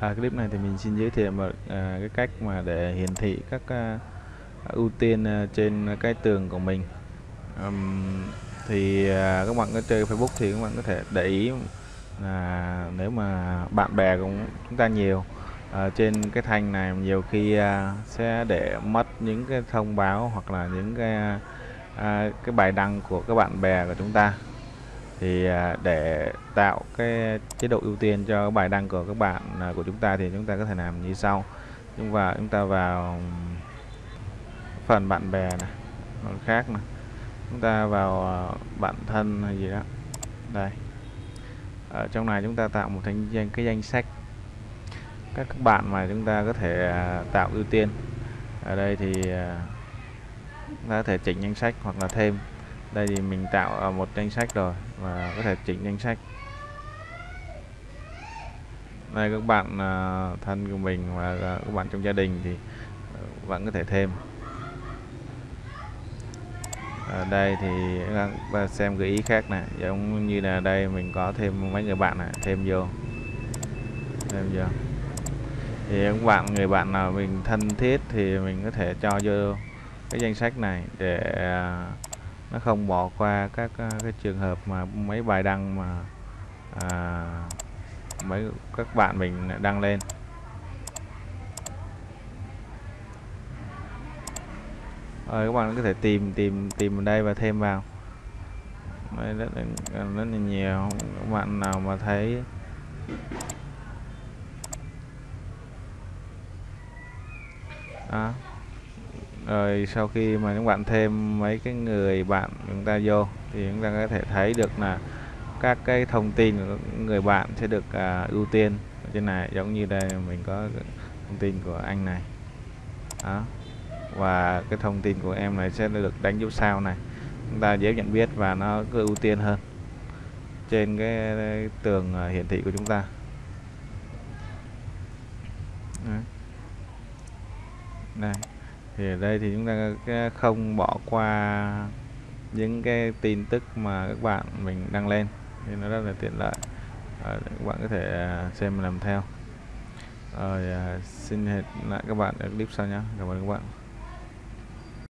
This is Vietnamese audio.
À, clip này thì mình xin giới thiệu một à, cái cách mà để hiển thị các à, ưu tiên à, trên cái tường của mình. Ừm, thì à, các bạn có chơi Facebook thì các bạn có thể để ý là nếu mà bạn bè cũng chúng ta nhiều à, trên cái thanh này nhiều khi à, sẽ để mất những cái thông báo hoặc là những cái à, cái bài đăng của các bạn bè của chúng ta thì à, để tạo cái chế độ ưu tiên cho bài đăng của các bạn à, của chúng ta thì chúng ta có thể làm như sau. Chúng vào, chúng ta vào phần bạn bè này phần khác này chúng ta vào à, bạn thân hay gì đó. Đây. Ở trong này chúng ta tạo một thành danh, cái danh sách các các bạn mà chúng ta có thể tạo ưu tiên. Ở đây thì chúng ta có thể chỉnh danh sách hoặc là thêm. Đây thì mình tạo một danh sách rồi và có thể chỉnh danh sách. Đây các bạn à, thân của mình và à, các bạn trong gia đình thì à, vẫn có thể thêm. Ở đây thì các bạn xem gợi ý khác này giống như là đây mình có thêm mấy người bạn này thêm vô. Thêm vô. Thì các bạn người bạn nào mình thân thiết thì mình có thể cho vô cái danh sách này để uh, nó không bỏ qua các à, cái trường hợp mà mấy bài đăng mà à, mấy các bạn mình đăng lên. Rồi các bạn có thể tìm tìm tìm ở đây và thêm vào. Đây rất là, rất là nhiều. Các bạn nào mà thấy à rồi sau khi mà các bạn thêm mấy cái người bạn chúng ta vô thì chúng ta có thể thấy được là các cái thông tin của người bạn sẽ được à, ưu tiên. Ở trên này giống như đây mình có thông tin của anh này. Đó. Và cái thông tin của em này sẽ được đánh dấu sao này. Chúng ta dễ nhận biết và nó cứ ưu tiên hơn trên cái, cái tường à, hiển thị của chúng ta. Đấy. đây thì ở đây thì chúng ta không bỏ qua những cái tin tức mà các bạn mình đăng lên. Thì nó rất là tiện lợi. À, các bạn có thể à, xem làm theo. Rồi à, xin hẹn lại các bạn ở clip sau nhé cảm ơn các bạn.